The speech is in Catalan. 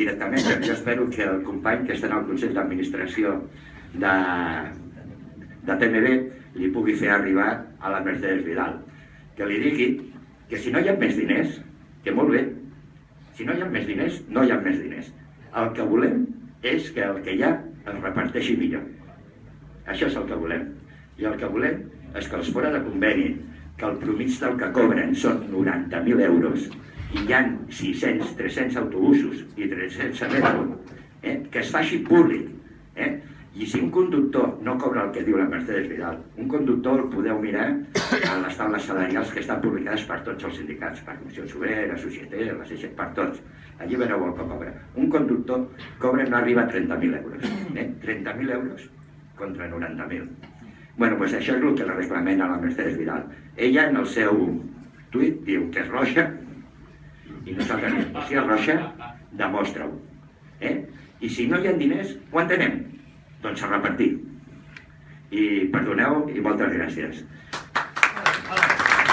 directament, jo espero que el company que està en el Consell d'Administració de, de TMB li pugui fer arribar a la Mercedes Vidal. Que li digui que si no hi ha més diners, que molt bé, si no hi ha més diners, no hi ha més diners. El que volem és que el que hi ha es reparteixi millor. Això és el que volem. I el que volem és que els fora de conveni, que el promig del que cobren són 90.000 euros, hi ha 600, 300 autobusos i 300 metro, eh, que es faci públic. Eh? I si un conductor no cobra el que diu la Mercedes Vidal, un conductor el podeu mirar a les taules salarials que estan publicades per tots els sindicats, per Comissió Sobrera, Societat, la CG, per tots. Allí veureu el que cobra. Un conductor cobra no arriba a 30.000 euros. Eh? 30.000 euros contra 90.000. Bueno, pues això és el que la reclamen a la Mercedes Vidal. Ella en el seu tuit diu que és roja i nosaltres és roja, demostra-ho. Eh? I si no hi ha diners, ho entenem? Doncs a repartir. I perdoneu i moltes gràcies.